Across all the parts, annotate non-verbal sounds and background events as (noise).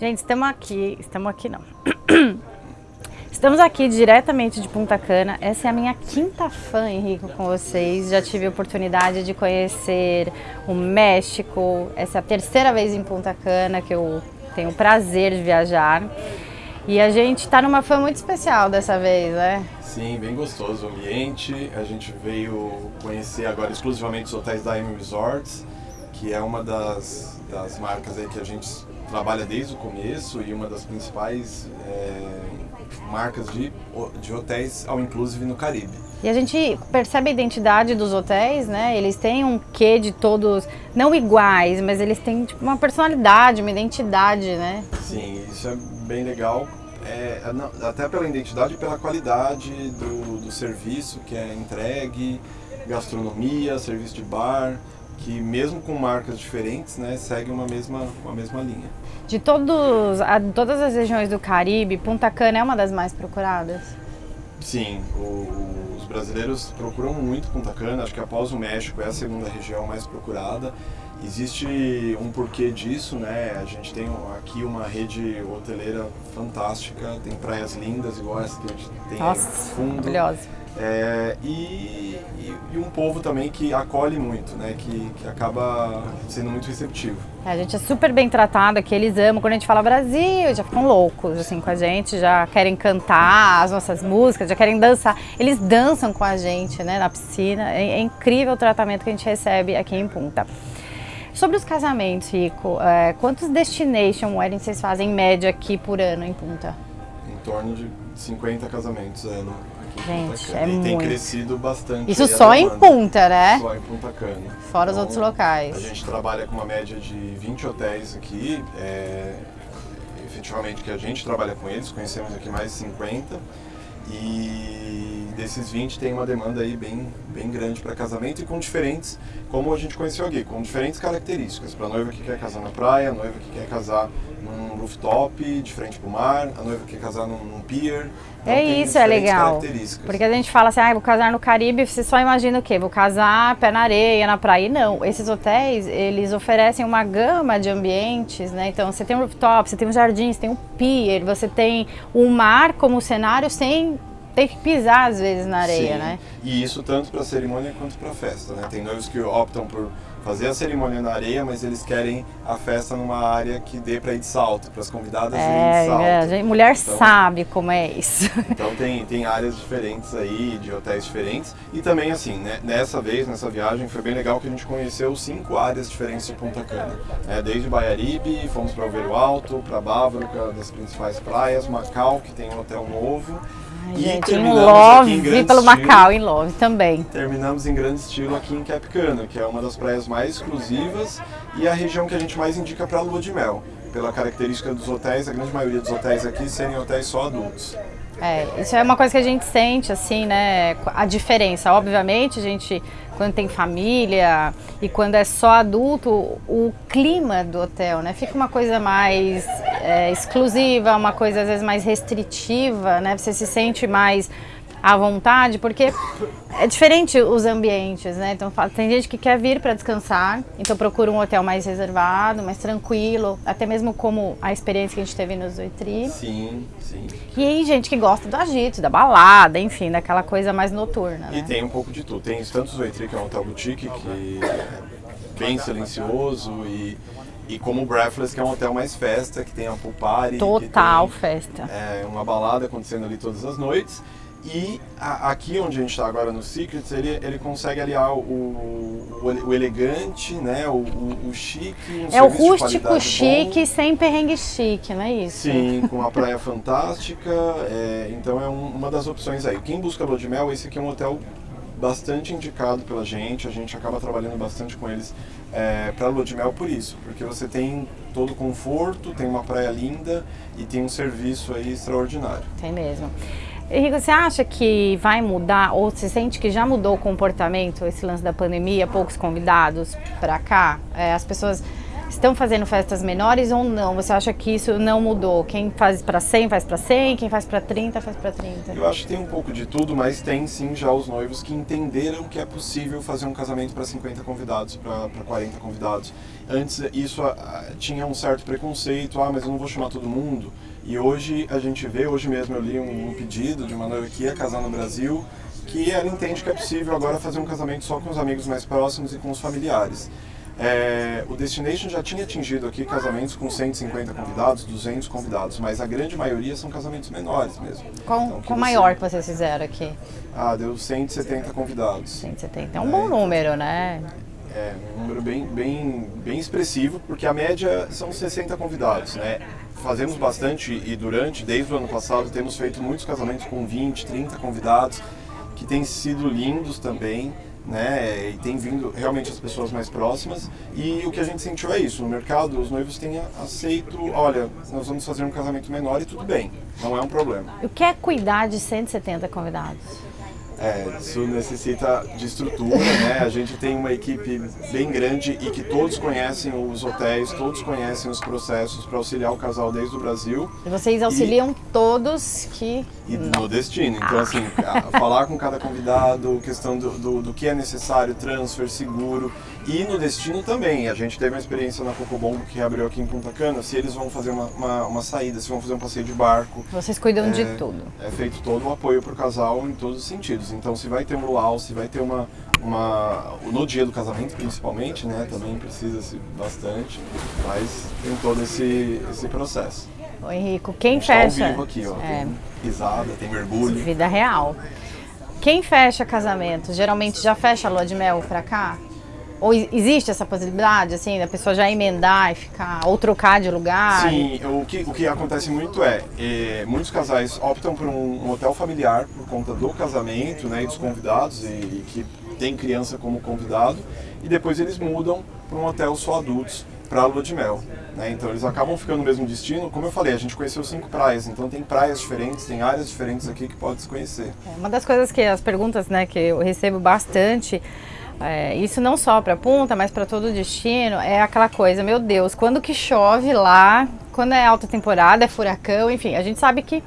Gente, estamos aqui, estamos aqui não. (clears throat) Estamos aqui diretamente de Punta Cana. Essa é a minha quinta fã, Henrico, com vocês. Já tive a oportunidade de conhecer o México. Essa é a terceira vez em Punta Cana que eu tenho o prazer de viajar. E a gente está numa fã muito especial dessa vez, né? Sim, bem gostoso o ambiente. A gente veio conhecer agora exclusivamente os hotéis da M Resorts, que é uma das, das marcas aí que a gente trabalha desde o começo e uma das principais é, marcas de, de hotéis ao inclusive no Caribe. E a gente percebe a identidade dos hotéis, né? Eles têm um quê de todos, não iguais, mas eles têm tipo, uma personalidade, uma identidade, né? Sim, isso é bem legal. É, é até pela identidade e pela qualidade do, do serviço que é entregue, gastronomia, serviço de bar, que mesmo com marcas diferentes, né, segue uma mesma, uma mesma linha. De todos, a, todas as regiões do Caribe, Punta Cana é uma das mais procuradas? Sim, o, os brasileiros procuram muito Punta Cana, acho que após o México é a segunda região mais procurada. Existe um porquê disso, né? A gente tem aqui uma rede hoteleira fantástica, tem praias lindas igual essa que a gente tem Nossa, fundo. maravilhosa. É, e, e, um povo também que acolhe muito, né? Que, que acaba sendo muito receptivo. É, a gente é super bem tratado aqui, eles amam. Quando a gente fala Brasil, já ficam loucos assim com a gente, já querem cantar as nossas músicas, já querem dançar. Eles dançam com a gente, né? Na piscina. É, é incrível o tratamento que a gente recebe aqui em Punta. Sobre os casamentos, Rico, é, quantos destination weddings vocês fazem em média aqui por ano em Punta? Em torno de 50 casamentos ano. Gente, é e muito. tem crescido bastante. Isso só em Punta, né? Só em Punta Cana. Fora então, os outros locais. A gente trabalha com uma média de 20 hotéis aqui. É, efetivamente que a gente trabalha com eles, conhecemos aqui mais de 50. E desses 20 tem uma demanda aí bem, bem grande para casamento e com diferentes, como a gente conheceu aqui, com diferentes características. Para a noiva que quer casar na praia, a noiva que quer casar num rooftop, de frente para o mar, a noiva que quer casar num, num pier. Então, é isso, é legal. Porque a gente fala assim, ah, vou casar no Caribe, você só imagina o quê? Vou casar pé na areia, na praia. E não, esses hotéis, eles oferecem uma gama de ambientes, né? Então você tem um rooftop, você tem um jardim, você tem um pier, você tem o um mar como cenário sem ter que pisar às vezes na areia, Sim. né? E isso tanto para cerimônia quanto para festa, né? Tem noivos que optam por fazer a cerimônia na areia, mas eles querem a festa numa área que dê para ir de salto, para as convidadas é, de salto. É, mulher então, sabe como é isso. Então tem, tem áreas diferentes aí, de hotéis diferentes. E também assim, né, nessa vez, nessa viagem, foi bem legal que a gente conheceu cinco áreas diferentes de Punta Cana. É, desde Baiaribe, fomos para Alveiro Alto, para Bávaro, que é uma das principais praias, Macau, que tem um hotel novo. Ai, gente, em Love, em pelo estilo, Macau, em Love também. Terminamos em grande estilo aqui em Cap Cana, que é uma das praias mais exclusivas e a região que a gente mais indica para lua de mel. Pela característica dos hotéis, a grande maioria dos hotéis aqui serem hotéis só adultos. É, isso é uma coisa que a gente sente, assim, né, a diferença. Obviamente, a gente, quando tem família e quando é só adulto, o clima do hotel, né, fica uma coisa mais é, exclusiva, uma coisa às vezes mais restritiva, né, você se sente mais à vontade, porque é diferente os ambientes, né? Então tem gente que quer vir para descansar, então procura um hotel mais reservado, mais tranquilo, até mesmo como a experiência que a gente teve no Zoitri. Sim, sim. E aí gente que gosta do agito, da balada, enfim, daquela coisa mais noturna. E né? tem um pouco de tudo. Tem tanto o Zoitri, que é um hotel boutique, que é bem silencioso e e como o Breathless, que é um hotel mais festa, que tem a pool party. Total tem, festa. É, uma balada acontecendo ali todas as noites. E a, aqui onde a gente está agora no Secrets, ele, ele consegue aliar o, o, o elegante, né, o, o, o chique, um É o rústico chique bom. sem perrengue chique, não é isso? Sim, com uma praia fantástica, é, então é um, uma das opções aí. Quem busca lua de mel, esse aqui é um hotel bastante indicado pela gente, a gente acaba trabalhando bastante com eles é, para lua de mel por isso, porque você tem todo o conforto, tem uma praia linda e tem um serviço aí extraordinário. Tem mesmo. Henrique, você acha que vai mudar ou se sente que já mudou o comportamento, esse lance da pandemia, poucos convidados para cá? É, as pessoas estão fazendo festas menores ou não? Você acha que isso não mudou? Quem faz para 100 faz para 100, quem faz para 30 faz para 30? Eu acho que tem um pouco de tudo, mas tem sim já os noivos que entenderam que é possível fazer um casamento para 50 convidados, para 40 convidados. Antes isso uh, tinha um certo preconceito, ah, mas eu não vou chamar todo mundo. E hoje a gente vê, hoje mesmo eu li um, um pedido de uma noiva que ia casar no Brasil, que ela entende que é possível agora fazer um casamento só com os amigos mais próximos e com os familiares. É, o Destination já tinha atingido aqui casamentos com 150 convidados, 200 convidados, mas a grande maioria são casamentos menores mesmo. Qual, então, qual você... maior que vocês fizeram aqui? Ah, deu 170 convidados. 170, é um é, bom número, né? É, um número bem, bem, bem expressivo, porque a média são 60 convidados, né? Fazemos bastante e durante, desde o ano passado, temos feito muitos casamentos com 20, 30 convidados, que têm sido lindos também né? E tem vindo realmente as pessoas mais próximas. E o que a gente sentiu é isso: no mercado, os noivos têm aceito, olha, nós vamos fazer um casamento menor e tudo bem, não é um problema. O que é cuidar de 170 convidados? É, isso necessita de estrutura, né? A gente tem uma equipe bem grande e que todos conhecem os hotéis, todos conhecem os processos para auxiliar o casal desde o Brasil. E vocês auxiliam e, todos que... E no destino. Então, ah. assim, falar com cada convidado, questão do, do, do, que é necessário, transfer, seguro. E no destino também. A gente teve uma experiência na Cocobongo que abriu aqui em Punta Cana, se eles vão fazer uma, uma, uma saída, se vão fazer um passeio de barco. Vocês cuidam é, de tudo. É feito todo o apoio para o casal em todos os sentidos. Então, se vai ter um luau, se vai ter uma, uma... No dia do casamento, principalmente, né? Também precisa-se bastante, mas tem todo esse, esse processo. Ô Henrico, quem fecha... Ao vivo aqui, ó. É. Tem risada, tem mergulho. Vida real. Quem fecha casamento, geralmente já fecha a lua de mel pra cá? Ou existe essa possibilidade, assim, da pessoa já emendar e ficar, ou trocar de lugar? Sim, o que, o que acontece muito é, é muitos casais optam por um, hotel familiar por conta do casamento, né, e dos convidados, e, e que tem criança como convidado, e depois eles mudam para um hotel só adultos, para a lua de mel. Né? Então eles acabam ficando no mesmo destino. Como eu falei, a gente conheceu cinco praias, então tem praias diferentes, tem áreas diferentes aqui que pode se conhecer. É, uma das coisas que as perguntas né, que eu recebo bastante é, isso não só para Punta, mas para todo o destino, é aquela coisa, meu Deus, quando que chove lá, quando é alta temporada, é furacão, enfim, a gente sabe que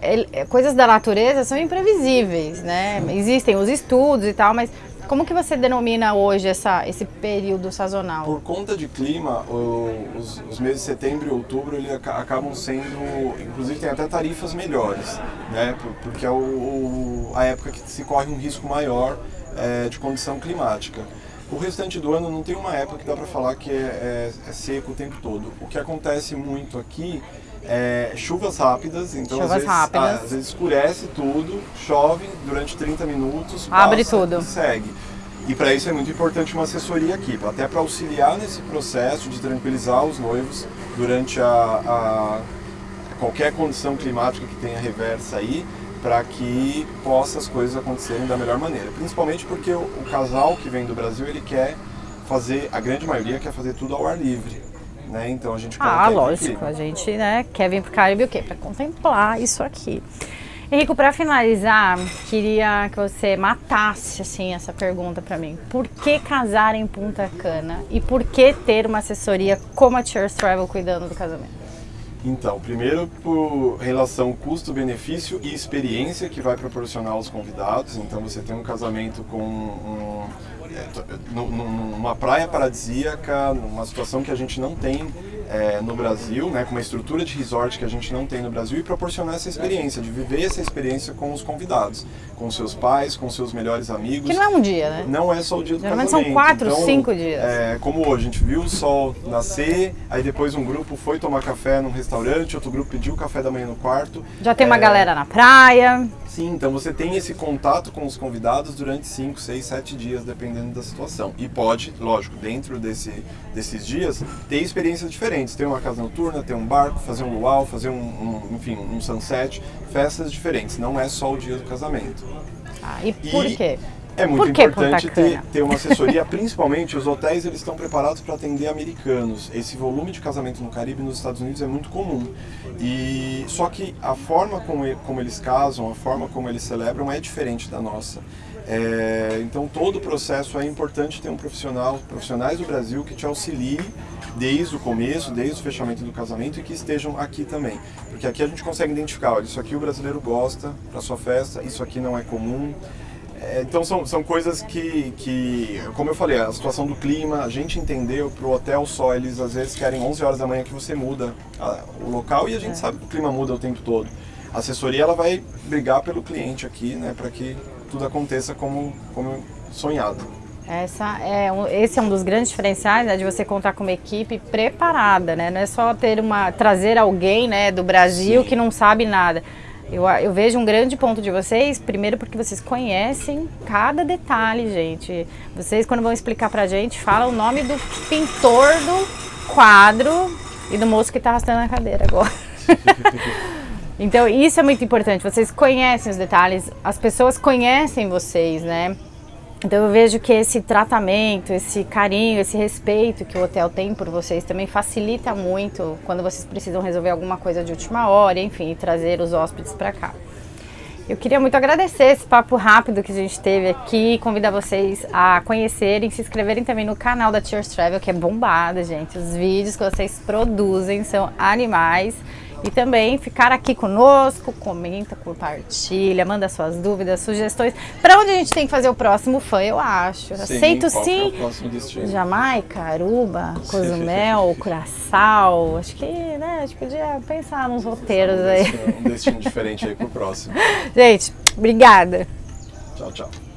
é, coisas da natureza são imprevisíveis, né? Existem os estudos e tal, mas como que você denomina hoje essa, esse período sazonal? Por conta de clima, o, os, os, meses de setembro e outubro ele acabam sendo, inclusive tem até tarifas melhores, né? Porque é o, o, a época que se corre um risco maior é, de condição climática. O restante do ano não tem uma época que dá para falar que é, é, é, seco o tempo todo. O que acontece muito aqui é chuvas rápidas, então chuvas às, vezes, rápidas. às vezes escurece tudo, chove durante 30 minutos, abre tudo e segue. E para isso é muito importante uma assessoria aqui, até para auxiliar nesse processo de tranquilizar os noivos durante a, a qualquer condição climática que tenha reversa aí, para que possa as coisas acontecerem da melhor maneira. Principalmente porque o, o, casal que vem do Brasil, ele quer fazer, a grande maioria quer fazer tudo ao ar livre. Né? Então a gente Ah, lógico, a gente né, quer vir para o Caribe o quê? Para contemplar isso aqui. Henrico, para finalizar, queria que você matasse assim essa pergunta para mim. Por que casar em Punta Cana e por que ter uma assessoria como a Cheers Travel cuidando do casamento? Então, primeiro por relação custo-benefício e experiência que vai proporcionar aos convidados. Então, você tem um casamento com um, é, numa praia paradisíaca, numa situação que a gente não tem é, no Brasil, né, com uma estrutura de resort que a gente não tem no Brasil e proporcionar essa experiência, de viver essa experiência com os convidados, com seus pais, com seus melhores amigos. Que não é um dia, né? Não é só o dia do Geralmente casamento. são quatro, então, cinco dias. É, como hoje, a gente viu o sol nascer, aí depois um grupo foi tomar café num restaurante, outro grupo pediu café da manhã no quarto. Já tem uma é, galera na praia. Sim, então você tem esse contato com os convidados durante 5, 6, 7 dias, dependendo da situação. E pode, lógico, dentro desse, desses dias, ter experiências diferentes. Ter uma casa noturna, ter um barco, fazer um luau, fazer um, um enfim, um sunset, festas diferentes. Não é só o dia do casamento. Ah, e por e, quê? É muito importante ter, ter uma assessoria, principalmente os hotéis eles estão preparados para atender americanos. Esse volume de casamento no Caribe nos Estados Unidos é muito comum. E só que a forma como, como eles casam, a forma como eles celebram é diferente da nossa. É, então todo o processo é importante ter um profissional, profissionais do Brasil que te auxiliem desde o começo, desde o fechamento do casamento e que estejam aqui também. Porque aqui a gente consegue identificar, olha, isso aqui o brasileiro gosta para sua festa, isso aqui não é comum. É, então são, são coisas que, que, como eu falei, a situação do clima, a gente entendeu, para o hotel só, eles às vezes querem 11 horas da manhã que você muda a, o local e a gente é. sabe que o clima muda o tempo todo. A assessoria ela vai brigar pelo cliente aqui, né, para que tudo aconteça como, como sonhado. Essa é, esse é um dos grandes diferenciais né, de você contar com uma equipe preparada, né? Não é só ter uma, trazer alguém né, do Brasil Sim. que não sabe nada. Eu, eu, vejo um grande ponto de vocês, primeiro porque vocês conhecem cada detalhe, gente. Vocês, quando vão explicar pra gente, falam o nome do pintor do quadro e do moço que tá arrastando a cadeira agora. (laughs) então, isso é muito importante. Vocês conhecem os detalhes, as pessoas conhecem vocês, né? Então eu vejo que esse tratamento, esse carinho, esse respeito que o hotel tem por vocês também facilita muito quando vocês precisam resolver alguma coisa de última hora, enfim, trazer os hóspedes para cá. Eu queria muito agradecer esse papo rápido que a gente teve aqui, convidar vocês a conhecerem, se inscreverem também no canal da Cheers Travel, que é bombado, gente. Os vídeos que vocês produzem são animais. E também ficar aqui conosco, comenta, compartilha, manda suas dúvidas, sugestões. Para onde a gente tem que fazer o próximo fã, eu acho. Sim, Aceito sim. É Jamaica, Aruba, (laughs) Cozumel, Curaçao. Acho que né, a gente podia pensar nos roteiros um aí. Destino, um destino diferente aí pro próximo. (laughs) Gente, obrigada. Tchau, tchau.